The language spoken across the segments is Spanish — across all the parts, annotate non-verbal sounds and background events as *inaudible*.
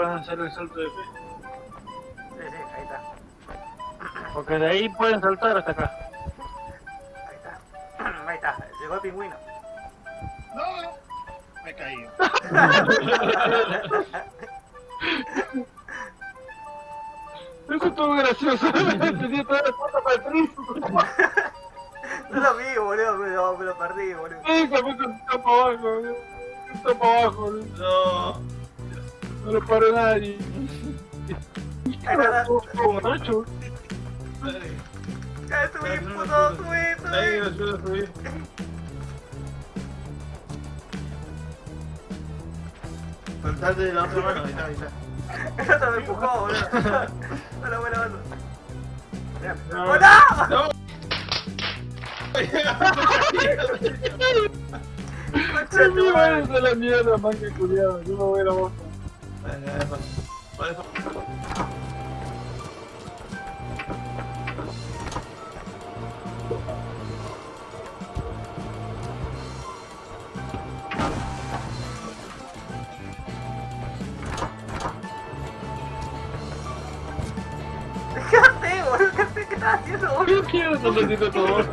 puedan hacer el salto de fe. Sí, sí, ahí está. Porque de ahí pueden saltar hasta acá. Ahí está. *clears throat* Ahí está. Llegó el pingüino. No, me he caído. *laughs* Eso estuvo gracioso. *laughs* Tenía toda la puerta para el piso. *laughs* No lo vi, boludo, me lo, me lo perdí, boludo. Sí, se fue con para abajo, boludo. Está para abajo. No. No lo paró nadie. Borracho. Ya subí, puto, subí, Ahí, subí. Saltate de la otra mano, ahí está, ahí está. El otro me empujó, boludo. Bueno, bueno, bueno. Mirá. No. Concha de tu madre es la mierda, man, que culiado. Yo me voy a la bosta. Por eso. ¿Qué haces, boludo? ¿Qué haces? ¿Qué estás haciendo, boludo? ¿Qué mierda estás haciendo todo?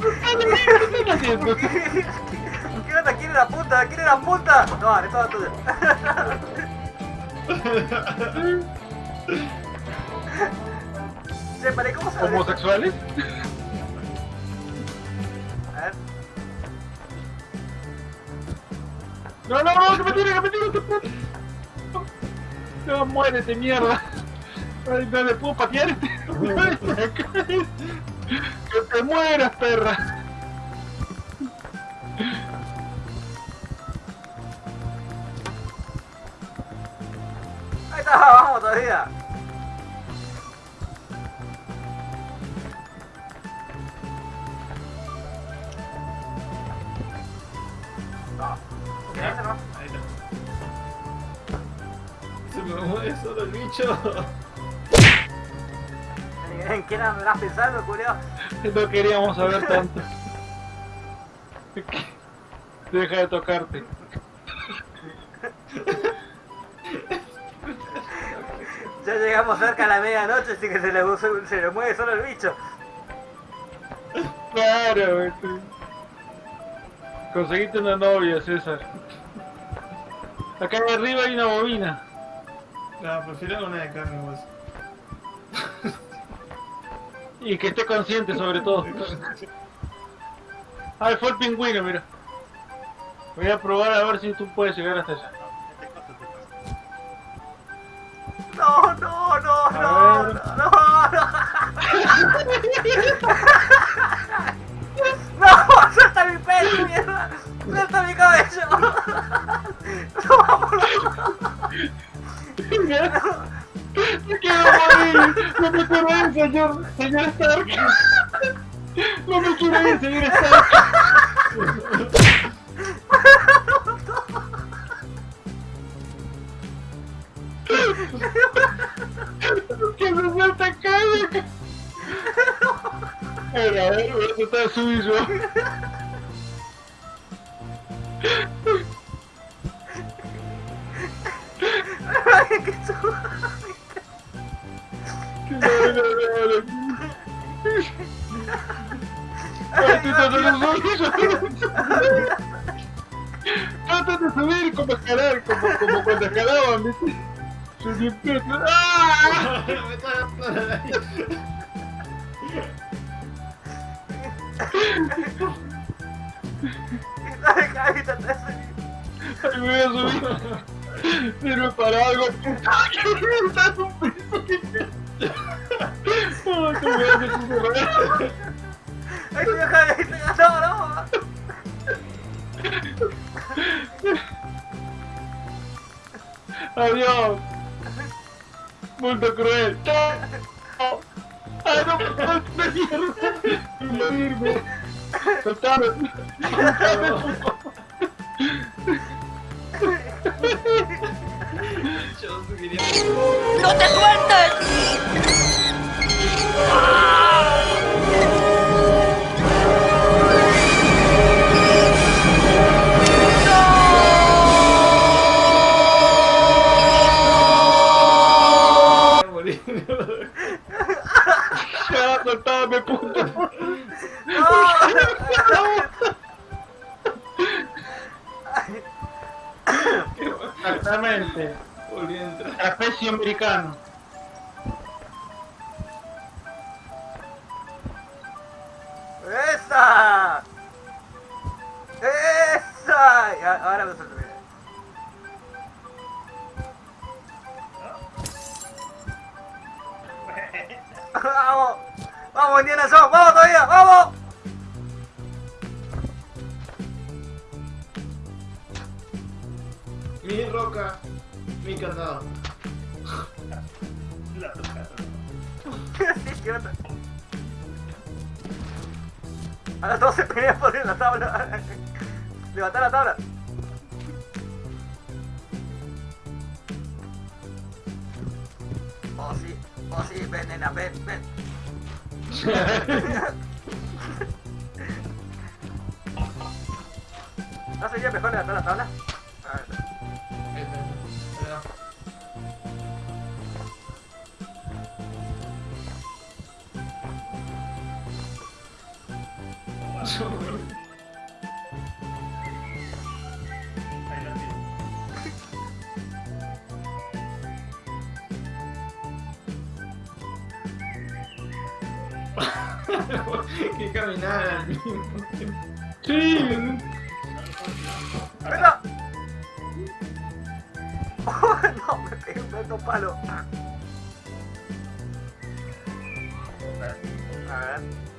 ¿Qué haciendo? ¿Qué onda? ¿Quiere la punta? ¿Quiere la punta? No, vale, todo tuyo. *laughs* Che, paré, ¿cómo se? ¿Homosexuales? A ver. No, no, no, que me tire, que me tire, que me tire. No, muérete, mierda. Ay, no le puedo patear este. *laughs* Que te mueras, perra. Ahí está, vamos todavía. No. ¿Qué no? Ahí está. Se me mueve solo el bicho. ¿En quién andás pensando, culiao? *laughs* No queríamos saber tanto. *laughs* Deja de tocarte. Ya llegamos cerca a la medianoche, así que se le, se le mueve solo el bicho. Claro, güey. Conseguiste una novia, César. Acá arriba hay una bobina. No, prefiero una de carne hueso. Y que esté consciente sobre todo. Ah, fue el pingüino, mira. Voy a probar a ver si tú puedes llegar hasta allá. No, no, no, no, no, no, *laughs* no. No, suelta mi pelo, mierda. Suelta mi cabello. Señor! ¡Señor Stark! ¡No me quiero ir, señor Stark! ¡Que me acá! A ver, a ver, voy a tratar de subir yo. Subir como escalar, como, como cuando escalaban, ¿viste? Yo siempre... ¡Ah! Me Ay, me voy a subir. Sirve para algo. ¡Ay, un piso te voy a hacer un te no. Adiós. Mundo cruel. Ay, no. Yo quería... ¡No te sueltes! Ayúdame, puta. ¡No! Exactamente. Trapecio americano. ¡Esa! ¡Esa! Ahora me suelto Ahora todos se pelean por la tabla. Levanta la tabla. Oh sí, oh sí, ven nena, ven, ven. *laughs* ¿No sería mejor levantar la tabla? Que caminar al mismo tiempo. Sí. ¡Venga! Oh, *laughs* no, me pegué un alto palo. A ver.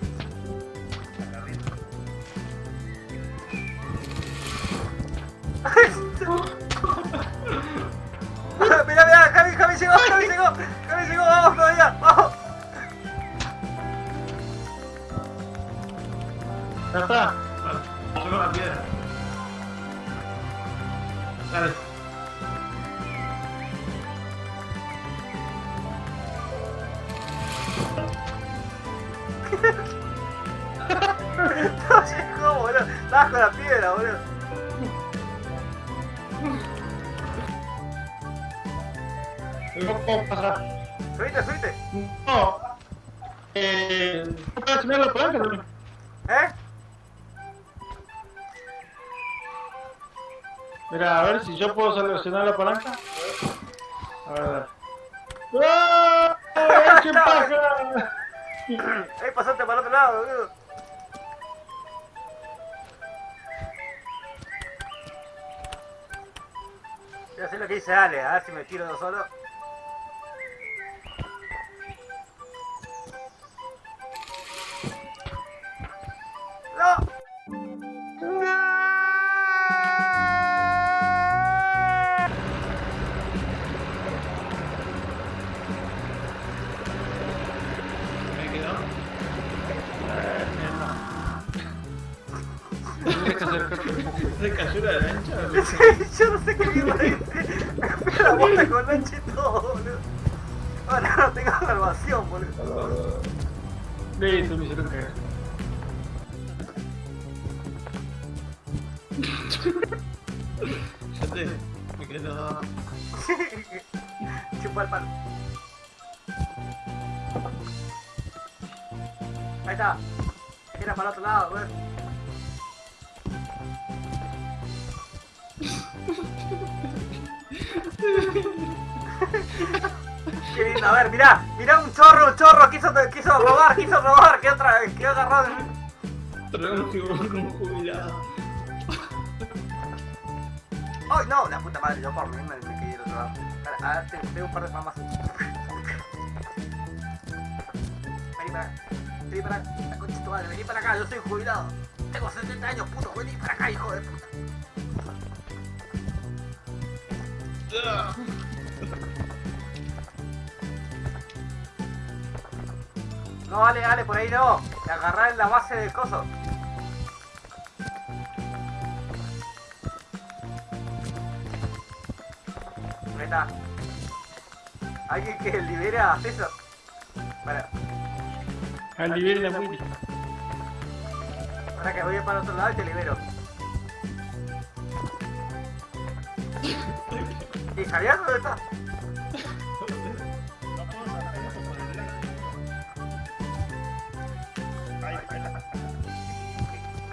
No llegó, boludo, estabas con la piedra, boludo. No puedo pasar. No. Eh. ¿No puedes tener la palanca? ¿Eh? Mira, a ver si yo puedo seleccionar la palanca. A ver. ¡Ah! ¡Ay, ¡Qué paja! Ahí pasaste para el otro lado, boludo. Voy a hacer lo que dice Ale, a ver si me tiro yo solo. Se cayó la lancha. Yo no sé qué mierda hice. La bosta con lancha y todo, boludo. Ahora no tengo salvación, boludo. *laughs* Listo, me hicieron caer. Ya te. Me quedó. Chupa el palo. Ahí está. Era para el otro lado, güey. Qué lindo, a ver, mirá, mirá un chorro, un chorro, quiso, quiso robar, quiso robar, quedó, otra, quedó agarrado un jubilado. ¡Ay, no! La puta madre, yo por mí me, me quedé ir otro lado. A, ver, te- tengo un par de famas. Vení para acá, vení para acá, la concha de tu madre, vení para acá, yo soy jubilado. Tengo 70 años, puto, vení para acá, hijo de puta. No, vale, dale, por ahí no. Te agarrá en la base del coso. Ahí está. Alguien que libere a César. Para, Al de la Willy. para que voy para otro lado y te libero. ¿Y Javier dónde está?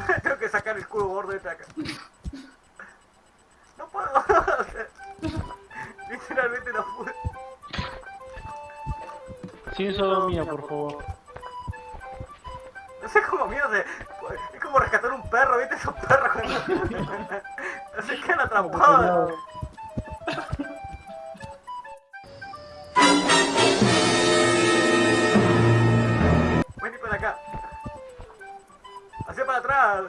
*laughs* Tengo que sacar el culo gordo este de acá. No puedo. *laughs* Literalmente no puedo. Sin sodomía, por favor. No sé cómo miedo de... Es como rescatar un perro, ¿viste? Esos perros. Se quedan atrapados. Hacia para atrás.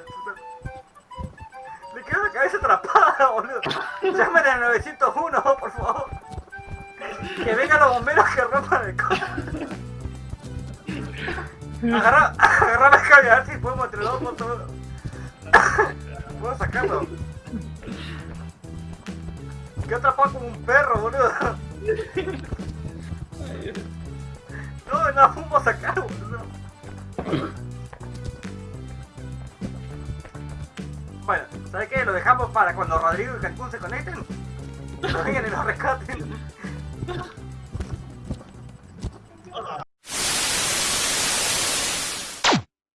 Le quedó la cabeza atrapada, boludo. Llamen al 901, por favor. Que vengan los bomberos que rompan el coche. Agarra, agarra la cabeza, a ver si podemos entre dos todo. Puedo sacarlo. Quedó atrapado como un perro, boludo. No, no, fumo a Lo dejamos para cuando Rodrigo y Cancún se conecten. Lo vengan y lo rescaten.